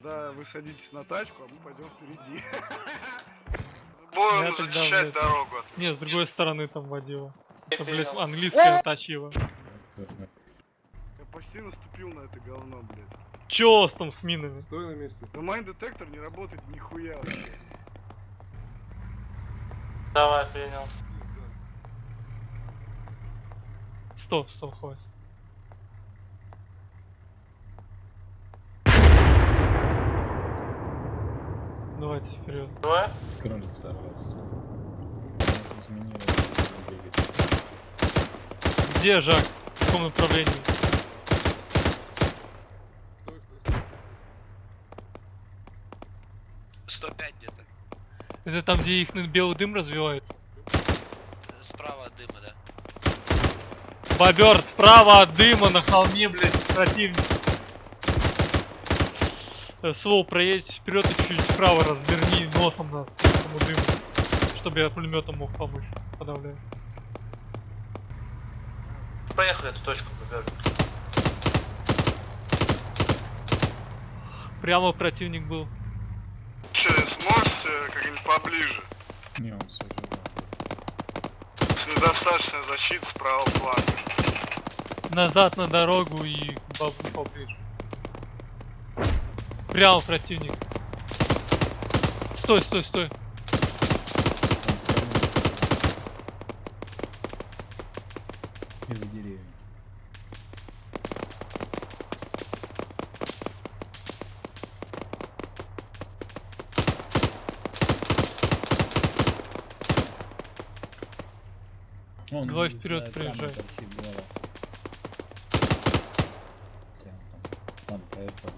Да, вы садитесь на тачку, а мы пойдем впереди. Будем блядь, дорогу. Не, с другой стороны там водила. Это, блядь, английская тачива. Я почти наступил на это говно, блядь. Чё у вас там с минами? Стой на месте. Да майн детектор не работает нихуя вообще. Давай, принял. Стоп, стоп, хватит. Давайте вперед. Давай. Кролик взорвался. Где Жак? В каком направлении? Стой. 105 где-то. Это там, где их белый дым развивается? Справа от дыма, да. Бобер, справа от дыма на холме, блядь, противник. Э, Слоу, проедь вперед и чуть вправо разверни носом нас к этому дыму. Чтобы я пулеметом мог помочь подавлять. Поехали эту точку выберем. Прямо противник был. Че, сможете как-нибудь поближе? Не, он живой. Недостаточная защита с правого фланга. Назад на дорогу и бабу поближе. Прямо противник. Стой, стой, стой. Из-за деревьев. Он Давай вперед, приезжай. торчит голова. Хотя он там- Ладно, поехали.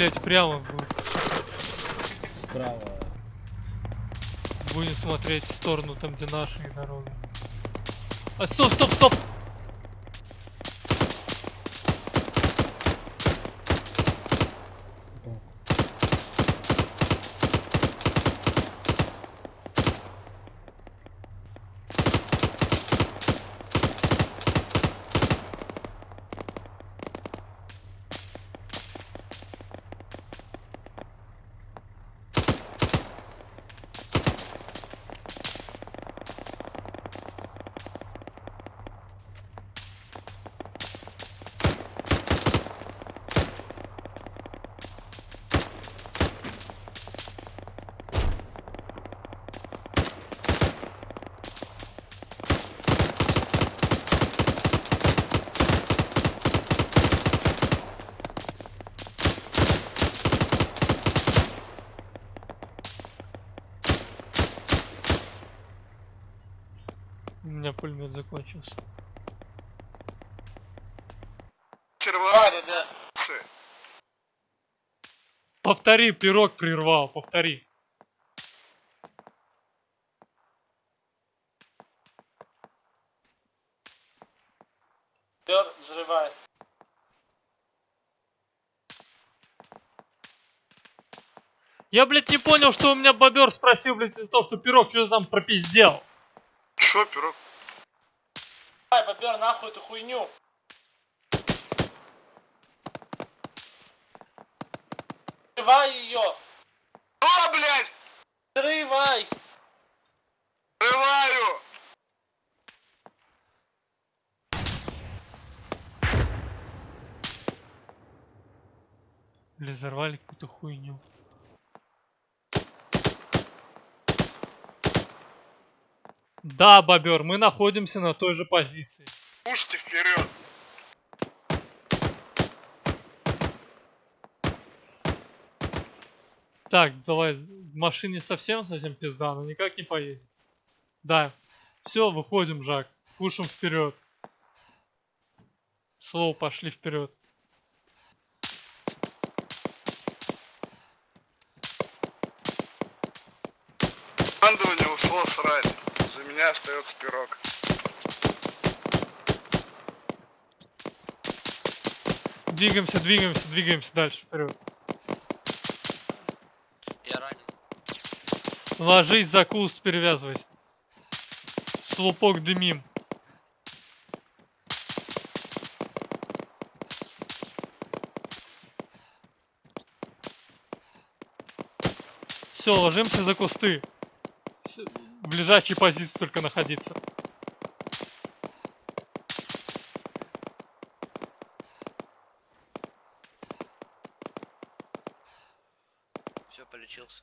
Блять, прямо Справа будем смотреть в сторону там, где наши дороги. А, стоп, стоп, стоп! У меня пулемет закончился. Да, да, да. Повтори, пирог прервал, повтори. Пер, взрывай. Я, блядь, не понял, что у меня бобер спросил, блядь, из-за того, что пирог что-то там пропиздел. Что, пирог? Давай, бобер, нахуй эту хуйню. Взрывай ее. О, блядь! Взрывай! Взрываю! Бля, взорвали какую-то хуйню. Да, бобер, мы находимся на той же позиции. Пушьте вперед! Так, давай, в машине совсем совсем пизда, она никак не поедет. Да, все, выходим, Жак, пушим вперед. Слоу, пошли вперед. Командование ушло срать меня остается пирог. Двигаемся, двигаемся, двигаемся дальше вперед. Я ранен. Ложись за куст, перевязывайся. Слупок дымим. Все, ложимся за кусты. Ближайшей позиции только находиться. Все, полечился.